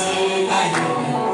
say